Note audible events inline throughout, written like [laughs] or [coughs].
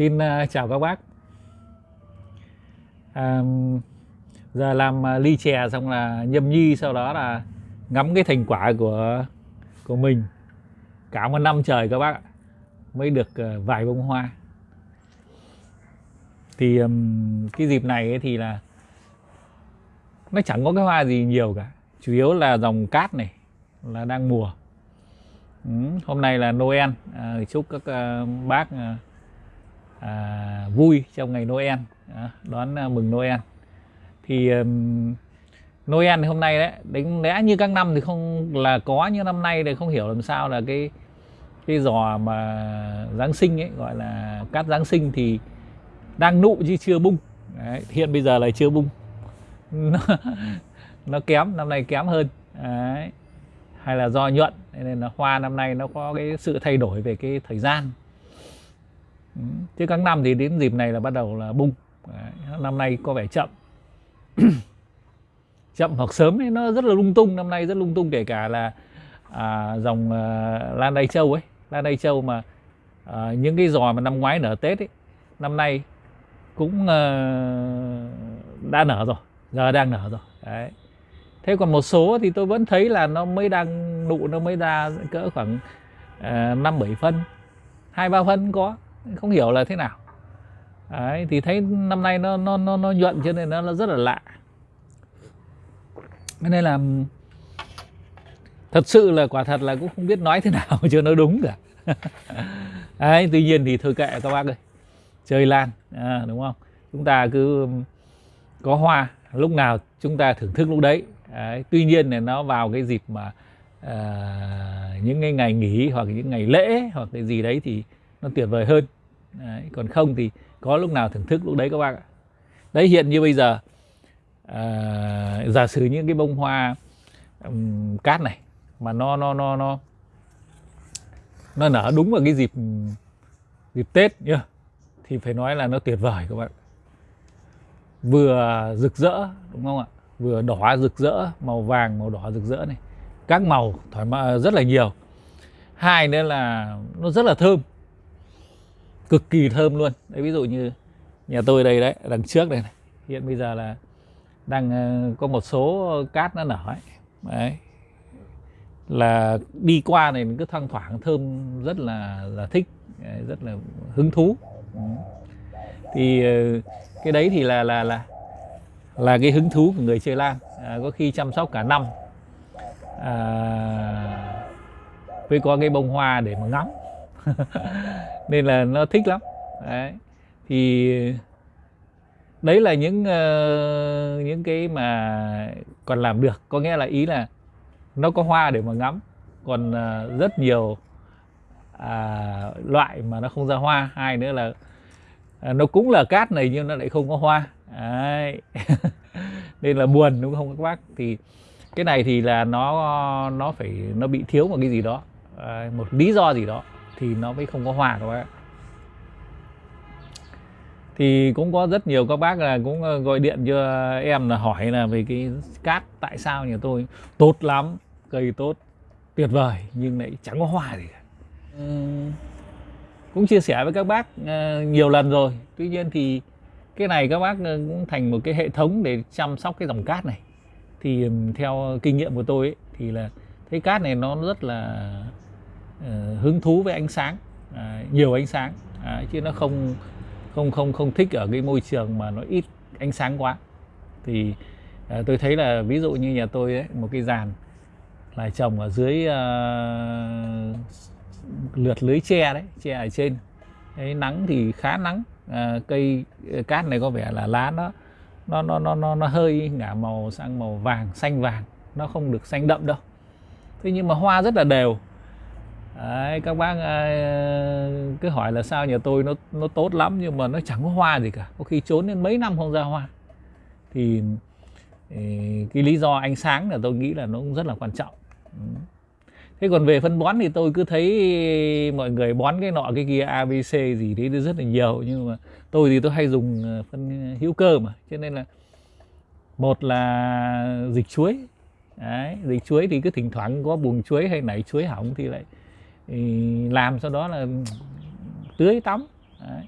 Xin uh, chào các bác. À, Giờ làm uh, ly chè xong là nhâm nhi Sau đó là ngắm cái thành quả của của mình. Cả một năm trời các bác ạ Mới được uh, vài bông hoa. Thì um, cái dịp này ấy thì là Nó chẳng có cái hoa gì nhiều cả Chủ yếu là dòng cát này Là đang mùa. Ừ, Hôm nay là Noel. À, Chúc các uh, bác uh, à, vui trong ngày Noel. À, đón à, mừng Noel. Thì um, Noel hôm nay đấy đánh lẽ như các năm thì không là có như năm nay thì không hiểu làm sao là cái cái giò mà Giáng sinh ấy gọi là cát Giáng sinh thì đang nụ chứ chưa bung. Đấy, hiện bây giờ là chưa bung. [laughs] Nó, nó kém năm nay kém hơn. Đấy. hay là do nhuận nên là hoa năm nay nó có cái sự thay đổi về cái thời gian. Ừ. chứ các năm thì đến dịp này là bắt đầu là bung. Đấy, năm nay có vẻ chậm. [coughs] Chậm hoặc sớm ấy nó rất là lung tung. Năm nay rất lung tung kể cả là à, dòng à, lan đay châu ấy. Lan đay châu mà à, những cái giò mà năm ngoái nở tết ấy năm nay cũng à, đã nở rồi giờ đang nở rồi. Đấy. Thế còn một số thì tôi vẫn thấy là nó mới đang nụ nó mới ra cỡ khoảng à, năm bảy phân hai ba phân có không hiểu là thế nào. Đấy, thì thấy năm nay nó nó nó nó nhuận cho nên nó rất là lạ. Nên là thật sự là quả thật là cũng không biết nói thế nào [laughs] cho nó đúng cả. [laughs] Đấy, tuy nhiên thì thôi kệ các bác ơi. Chơi lan à, đúng không? Chúng ta cứ có hoa lúc nào chúng ta thưởng thức lúc đấy, đấy. tuy nhiên là nó vào cái dịp mà à, những cái ngày nghỉ hoặc những ngày lễ hoặc cái gì đấy thì nó tuyệt vời hơn. Đấy, còn không thì có lúc nào thưởng thức lúc đấy các bác ạ. Đấy hiện như bây giờ à, giả sử những cái bông hoa um, cát này mà nó nó nó nó nó nở đúng vào cái dịp dịp Tết nhá thì phải nói là nó tuyệt vời các bạn. Vừa rực rỡ đúng không ạ? Vừa đỏ rực rỡ màu vàng màu đỏ rực rỡ này. Các màu thoải mái rất là nhiều. Hai nữa là nó rất là thơm cực kỳ thơm luôn. Đấy ví dụ như nhà tôi đây đấy đằng trước đây này. Hiện bây giờ là đang ờ, có một số cát nó nở ấy. Đấy. Là đi qua này cứ thoang thoảng thơm rất là là thích rất là hứng thú. Thì ờ, cái đấy thì là là là là cái hứng thú của người chơi lan à, có khi chăm sóc cả năm. À, với có cái bông hoa để mà ngắm. [laughs] nên là nó thích lắm. Đấy. Thì đấy là những uh, những cái mà còn làm được. Có nghĩa là ý là nó có hoa để mà ngắm. Còn uh, rất nhiều à, loại mà nó không ra hoa. Hai nữa là à, nó cũng là cát này nhưng nó lại không có hoa. Đấy. [laughs] nên là buồn đúng không các bác. Thì cái này thì là nó nó phải nó bị thiếu một cái gì đó. À, một lý do gì đó thì nó mới không có hoa các bác thì cũng có rất nhiều các bác là cũng ờ, gọi điện cho em là hỏi là về cái cát tại sao nhà tôi tốt lắm cây tốt tuyệt vời nhưng lại chẳng có hoa gì cả. Ừ, cũng chia sẻ với các bác uh, nhiều lần rồi. Tuy nhiên thì cái này các bác ờ, cũng thành một cái hệ thống để chăm sóc cái dòng cát này. Thì theo kinh nghiệm của tôi ấy, thì là cái cát này nó rất là uh, hứng thú với ánh sáng. Uh, nhiều ánh sáng. Uh, chứ nó không không không không thích ở cái môi trường mà nó ít ánh sáng quá. Thì uh, tôi thấy là ví dụ như nhà tôi ấy, một cái dàn là trồng ở dưới uh, lượt lưới tre đấy tre ở trên. Đấy, nắng thì khá nắng. À, cây cát này có vẻ là lá nó nó nó nó nó, nó hơi ngả màu sang màu vàng xanh vàng. Nó không được xanh đậm đâu. Thế nhưng mà hoa rất là đều. Đấy, các bác uh, cứ hỏi là sao nhà tôi nó nó tốt lắm nhưng mà nó chẳng có hoa gì cả. Có khi trốn đến mấy năm không ra hoa. Thì ừ, cái lý do ánh sáng là tôi nghĩ là nó cũng rất là quan trọng. Ừ. Thế còn về phân bón thì tôi cứ thấy mọi người bón cái nọ cái kia abc gì đấy rất là nhiều. Nhưng mà tôi thì tôi hay dùng ờ, phân hữu cơ mà. Cho nên là một là dịch chuối. Đấy, dịch chuối thì cứ thỉnh thoảng có buồng chuối hay nảy chuối hỏng thì lại thì làm sau đó là tưới tắm. Đấy.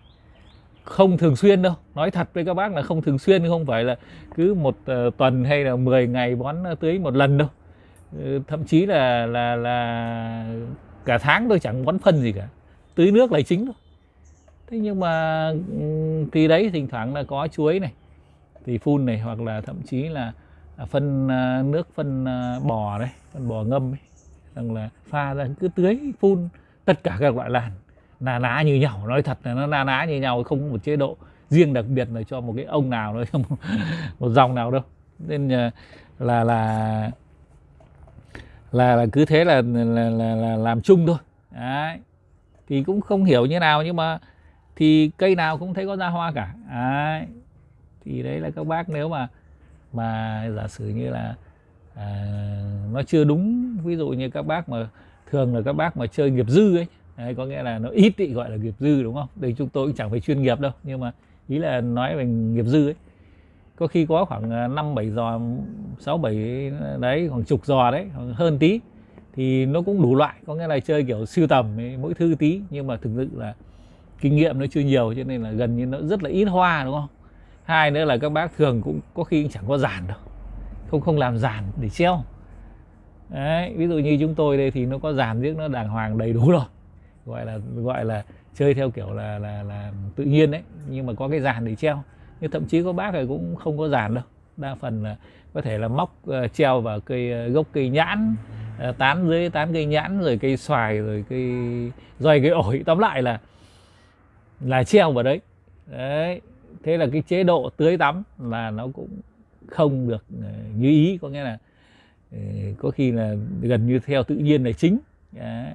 không thường xuyên đâu nói thật với các bác là không thường xuyên không phải là cứ một uh, tuần hay là 10 ngày bón ờ, tưới một lần đâu. Ờ, thậm chí là là là cả tháng tôi chẳng bón phân gì cả tưới nước là chính thôi. Thế nhưng mà thì đấy thỉnh thoảng là có chuối này thì phun này hoặc là thậm chí là à, phân à, nước phân à, bò đấy phân bò ngâm ấy rằng là pha ra cứ tưới phun tất cả các loại làn là ná như nhau nói thật là nó na ná như nhau không có một chế độ riêng đặc biệt là cho một cái ông nào nữa [laughs] một, một dòng nào đâu nên ờ, là là là, là cứ thế là là, là, là làm chung thôi đấy. thì cũng không hiểu như nào nhưng mà thì cây nào cũng thấy có ra hoa cả đấy. thì đấy là các bác nếu mà mà giả sử như là à, nó chưa đúng ví dụ như các bác mà thường là các bác mà chơi nghiệp dư ấy Đấy, có nghĩa là nó ít thì gọi là nghiệp dư đúng không? Đây chúng tôi cũng chẳng phải chuyên nghiệp đâu nhưng mà ý là nói về nghiệp dư ấy. Có khi có khoảng à, năm bảy giò sáu bảy đấy khoảng chục giò đấy hơn tí thì nó cũng đủ loại. Có nghĩa là chơi kiểu siêu tầm mỗi thư tí nhưng mà thực sự là kinh nghiệm nó chưa nhiều cho nên là gần như nó rất là ít hoa đúng không? Hai nữa là các bác thường cũng có khi cũng chẳng có giản đâu không không làm giàn để treo. Đấy ví dụ như chúng tôi đây thì nó có giàn riêng nó đàng hoàng đầy đủ rồi. Gọi là gọi là chơi theo kiểu là là là tự nhiên đấy nhưng mà có cái giàn để treo. Nhưng thậm chí có bác này cũng không có giàn đâu. Đa phần là có thể là móc uh, treo vào cây uh, gốc cây nhãn uh, tán dưới tán cây nhãn rồi cây xoài rồi cây xoài cây ổi. Tóm lại là là treo vào đấy. Đấy thế là cái chế độ tưới tắm là nó cũng không được ờ, như ý, có nghĩa là ờ, có khi là gần như theo tự nhiên là chính. Đấy.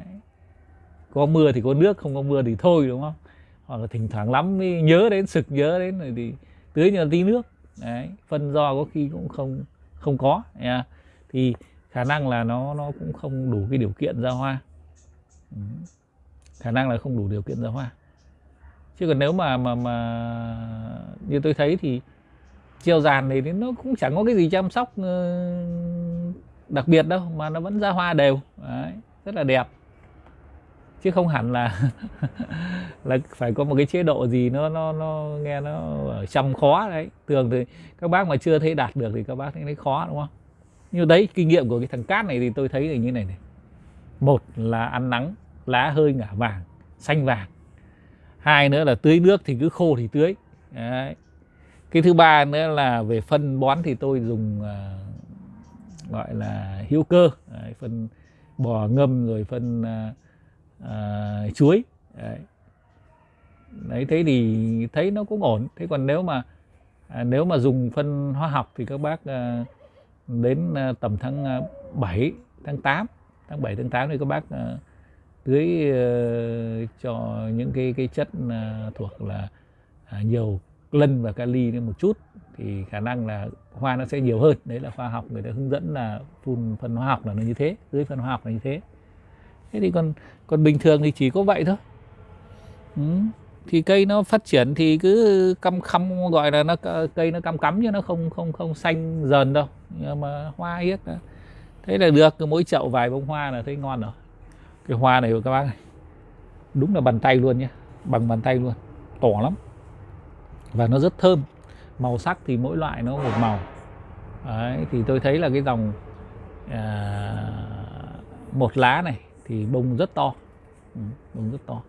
Có mưa thì có nước, không có mưa thì thôi, đúng không? Hoặc là thỉnh thoảng lắm mới nhớ đến, sực nhớ đến rồi thì tưới như tí nước. Đấy, phân do có khi cũng không không có yeah. thì khả năng là nó nó cũng không đủ cái điều kiện ra hoa. Ừ. khả năng là không đủ điều kiện ra hoa. Chứ còn nếu mà mà mà như tôi thấy thì chiều giàn này thì nó cũng chẳng có cái gì chăm sóc ờ, đặc biệt đâu mà nó vẫn ra hoa đều. Đấy, rất là đẹp. Chứ không hẳn là [laughs] là phải có một cái chế độ gì nó nó nó nghe nó chăm khó đấy. Thường thì các bác mà chưa thấy đạt được thì các bác thấy khó đúng không? Như đấy kinh nghiệm của cái thằng cát này thì tôi thấy là như này này. Một là ăn nắng lá hơi ngả vàng xanh vàng. Hai nữa là tưới nước thì cứ khô thì tưới. Đấy cái thứ ba nữa là về phân bón thì tôi dùng uh, gọi là hữu cơ. Đấy, phân bò ngâm rồi phân uh, uh, chuối. Đấy. đấy thế thì thấy nó cũng ổn. Thế còn nếu mà à, nếu mà dùng phân hóa học thì các bác à, đến à, tầm tháng à, 7 tháng 8 tháng 7 tháng 8 thì các bác à, tưới à, cho những cái cái chất à, thuộc là à, nhiều lân và kali lên một chút, thì khả năng là hoa nó sẽ nhiều hơn. Đấy là khoa học, người ta hướng dẫn là phun phân hóa học là nó như thế, dưới phân hóa học là như thế. Thế thì còn còn bình thường thì chỉ có vậy thôi. Ừ. thì cây nó phát triển thì cứ căm khăm, gọi là nó cây nó căm cắm chứ nó không không không xanh dần đâu. Nhưng mà hoa hết thế là được, cứ mỗi chậu vài bông hoa là thấy ngon rồi. Cái hoa này của các bác này, đúng là bàn tay luôn nhé bằng bàn tay luôn tỏ lắm và nó rất thơm. Màu sắc thì mỗi loại nó một màu. Đấy, thì tôi thấy là cái dòng à, một lá này thì bông rất to. Ừ, bông rất to.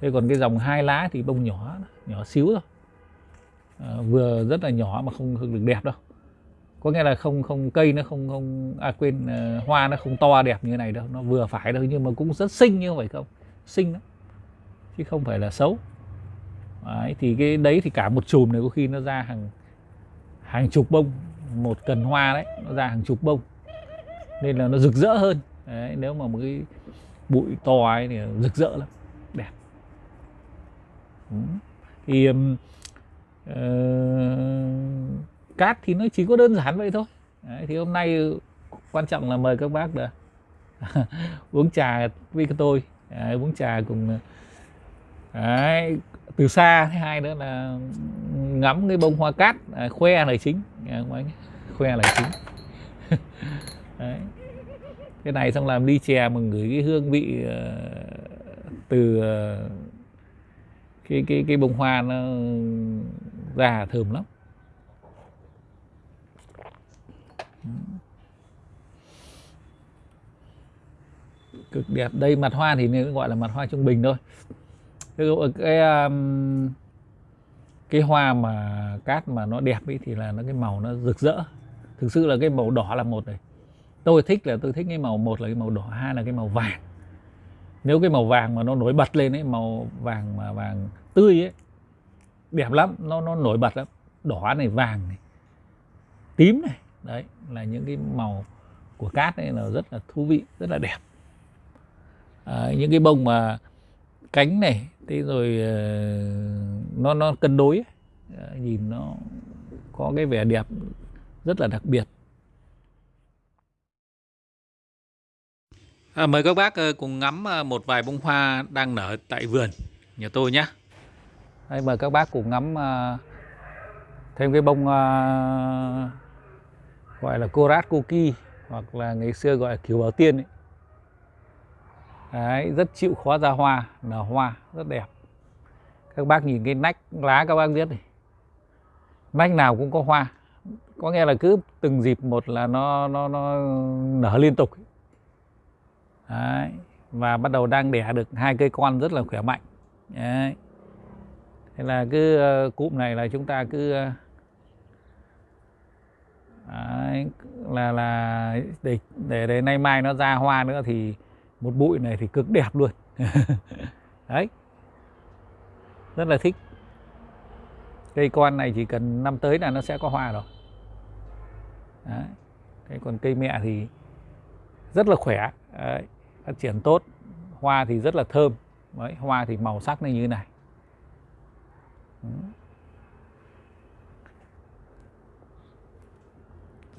Thế còn cái dòng hai lá thì bông nhỏ nhỏ xíu thôi. À, vừa rất là nhỏ mà không, không được đẹp đâu. Có nghĩa là không không cây nó không không à quên à, hoa nó không to đẹp như này đâu. Nó vừa phải thôi nhưng mà cũng rất xinh như vậy không? Xinh lắm. Chứ không phải là xấu đấy, thì cái đấy thì cả một chùm này có khi nó ra hàng hàng chục bông một cần hoa đấy nó ra hàng chục bông. Nên là nó rực rỡ hơn. Đấy, nếu mà một cái bụi to ấy thì rực rỡ lắm đẹp. Ừ. thì uh, cát thì nó chỉ có đơn giản vậy thôi. Đấy, thì hôm nay quan trọng là mời các bác là [laughs] uống trà với tôi. Đấy, uống trà cùng ờ, đấy, từ xa thứ hai nữa là ngắm cái bông hoa cát à, khoe là chính. À, khoe là chính. [laughs] Đấy. Cái này xong làm ly chè mà ngửi cái hương vị uh, từ uh, cái cái cái bông hoa nó ra thơm lắm. Cực đẹp. Đây mặt hoa thì nên gọi là mặt hoa trung bình thôi cái cái um, cái hoa mà cát mà nó đẹp ấy thì là nó cái màu nó rực rỡ. Thực sự là cái màu đỏ là một này. Tôi thích là tôi thích cái màu một là cái màu đỏ hai là cái màu vàng. Nếu cái màu vàng mà nó nổi bật lên ấy màu vàng mà vàng tươi ấy đẹp lắm nó nó nổi bật lắm. Đỏ này vàng này tím này đấy là những cái màu của cát ấy là rất là thú vị rất là đẹp. À, những cái bông mà cánh này thế rồi uh, nó nó cân đối ấy. À, nhìn nó có cái vẻ đẹp rất là đặc biệt à, mời các bác ờ, cùng ngắm ờ, một vài bông hoa đang nở tại vườn nhà tôi nhé Đây, mời các bác cùng ngắm thêm cái bông gọi là Korat Koki hoặc là ngày xưa gọi là kiều bảo tiên ấy. Đấy, rất chịu khó ra hoa nở hoa rất đẹp các bác nhìn cái nách lá các bác biết này nách nào cũng có hoa có nghĩa là cứ từng dịp một là nó nó nó nở liên tục Đấy. và bắt đầu đang đẻ được hai cây con rất là khỏe mạnh Đấy. thế là cứ uh, cụm này là chúng ta cứ uh, Đấy, là là để, để đến nay mai nó ra hoa nữa thì một bụi này thì cực đẹp luôn. [laughs] Đấy. Rất là thích. Cây con này chỉ cần năm tới là nó sẽ có hoa rồi. Đấy. Thế còn cây mẹ thì rất là khỏe. Đấy. phát triển tốt. Hoa thì rất là thơm. Đấy. hoa thì màu sắc như thế này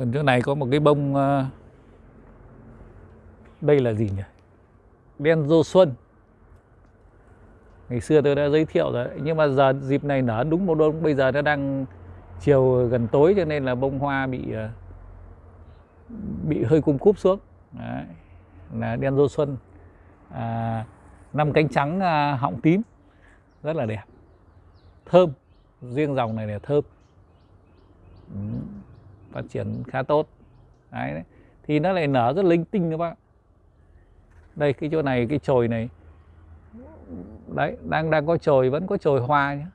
gần chỗ này có một cái bông ờ, đây là gì nhỉ? Đen rô xuân ngày xưa tôi đã giới thiệu rồi nhưng mà giờ dịp này nở đúng một đông bây giờ nó đang chiều gần tối cho nên là bông hoa bị ờ, bị hơi cung cúp xuống Đấy. là đen rô xuân à, năm cánh trắng à, họng tím rất là đẹp thơm riêng dòng này là thơm ừ. phát triển khá tốt đấy. thì nó lại nở rất linh tinh các bác đây cái chỗ này cái chồi này. Đấy đang đang có chồi vẫn có chồi hoa nhé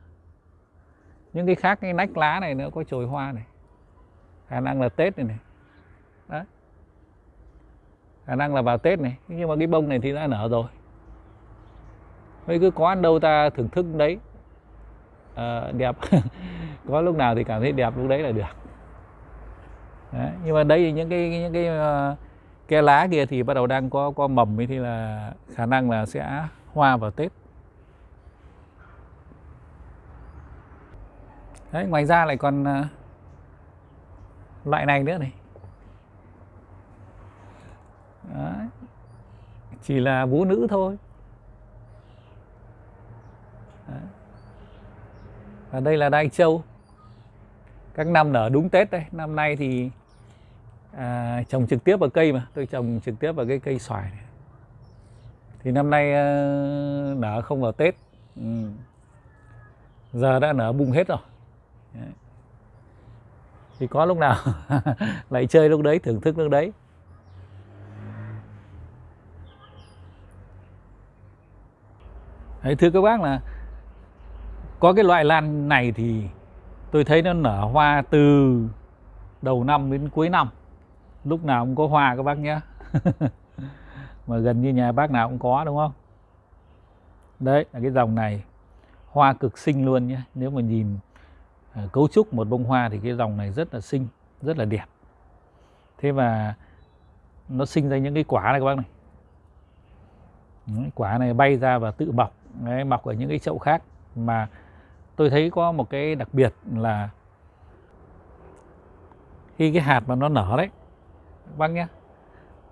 những cái khác cái nách lá này nữa có chồi hoa này. Khả năng là tết này này. Đấy. Khả năng là vào tết này. Nhưng mà cái bông này thì đã nở rồi. Mấy cứ có ăn đâu ta thưởng thức đấy. À, đẹp. [laughs] Có lúc nào thì cảm thấy đẹp lúc đấy là được. Đấy. nhưng mà đây những cái những cái uh, cái lá kia thì bắt đầu đang có có mầm ấy thì là khả năng là sẽ hoa vào Tết đấy, ngoài ra lại còn à, loại này nữa này đấy. chỉ là vũ nữ thôi đấy. và đây là đai châu các năm nở đúng Tết đây năm nay thì à, trồng trực tiếp vào cây mà tôi trồng trực tiếp vào cái cây xoài này. thì năm nay à, nở không vào Tết ừ. giờ đã nở bung hết rồi đấy. thì có lúc nào [laughs] lại chơi lúc đấy thưởng thức lúc đấy Đấy, thưa các bác là có cái loại lan này thì tôi thấy nó nở hoa từ đầu năm đến cuối năm lúc nào cũng có hoa các bác nhé. [laughs] Mà gần như nhà bác nào cũng có đúng không? Đấy là cái dòng này. Hoa cực xinh luôn nhé. Nếu mà nhìn uh, cấu trúc một bông hoa thì cái dòng này rất là xinh rất là đẹp. Thế và nó sinh ra những cái quả này các bác này. Quả này bay ra và tự mọc. Đấy, mọc ở những cái chậu khác. Mà tôi thấy có một cái đặc biệt là khi cái hạt mà nó nở đấy Vâng bác nhé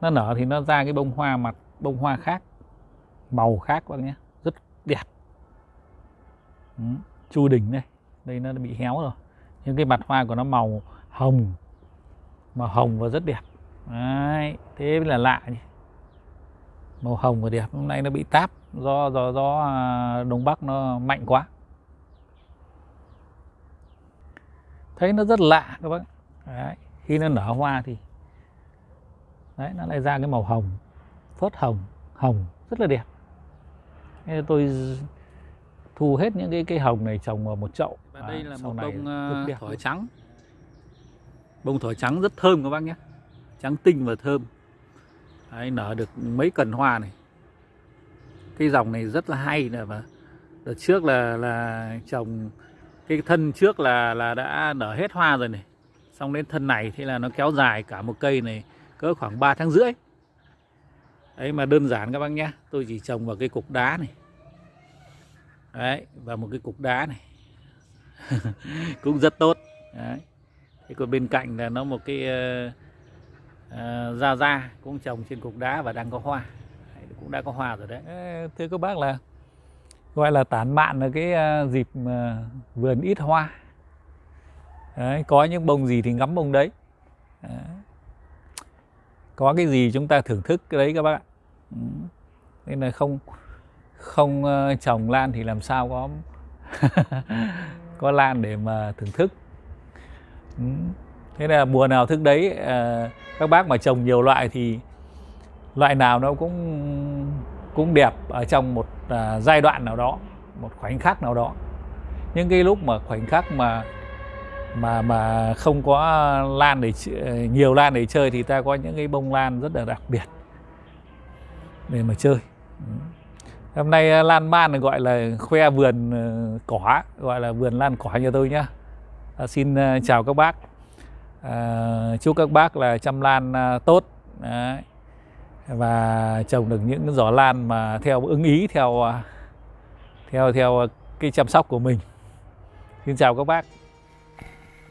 nó nở thì nó ra cái bông hoa mặt bông hoa khác màu khác vâng bác nhé rất đẹp. Ừ. chu đỉnh đây. Đây nó bị héo rồi. Những cái mặt hoa của nó màu hồng màu hồng và rất đẹp. Đấy, thế mới là lạ nhỉ. Màu hồng và đẹp hôm nay nó bị táp do do do à, đông bắc nó mạnh quá. Thấy nó rất lạ các bác. Đấy, khi nó nở hoa thì đấy nó lại ra cái màu hồng phớt hồng hồng rất là đẹp. Nên tôi thu hết những cái cây hồng này trồng vào một chậu. Và đây là một bông ờ, thỏi trắng. Bông thỏi trắng rất thơm các bác nhé. Trắng tinh và thơm. Đấy, nở được mấy cần hoa này. Cái dòng này rất là hay nè và đợt trước là là trồng cái thân trước là là đã nở hết hoa rồi này. Xong đến thân này thì là nó kéo dài cả một cây này cỡ khoảng 3 tháng rưỡi. Đấy mà đơn giản các bác nhé tôi chỉ trồng vào cái cục đá này. Đấy và một cái cục đá này. [laughs] Cũng rất tốt. Đấy. Thế còn bên cạnh là nó một cái ờ, ờ, da da cũng trồng trên cục đá và đang có hoa. Đấy, cũng đã có hoa rồi đấy. Thưa các bác là gọi là tản mạn là cái ờ, dịp ờ, vườn ít hoa. Đấy, có những bông gì thì ngắm bông Đấy có cái gì chúng ta thưởng thức cái đấy các bác ạ? Ừ. Nên là không không ờ, trồng lan thì làm sao có [laughs] có lan để mà thưởng thức. Ừ. Thế là mùa nào thức đấy ờ, các bác mà trồng nhiều loại thì loại nào nó cũng cũng đẹp ở trong một ờ, giai đoạn nào đó, một khoảnh khắc nào đó. Những cái lúc mà khoảnh khắc mà mà mà không có lan để nhiều lan để chơi thì ta có những cái bông lan rất là đặc biệt để mà chơi hôm nay ờ, lan man gọi là khoe vườn ờ, cỏ gọi là vườn lan cỏ nhà tôi nhá À, xin ờ, chào các bác à, chúc các bác là chăm lan tốt Đấy và trồng được những giỏ lan mà theo ưng ý theo theo theo cái chăm sóc của mình. Xin chào các bác.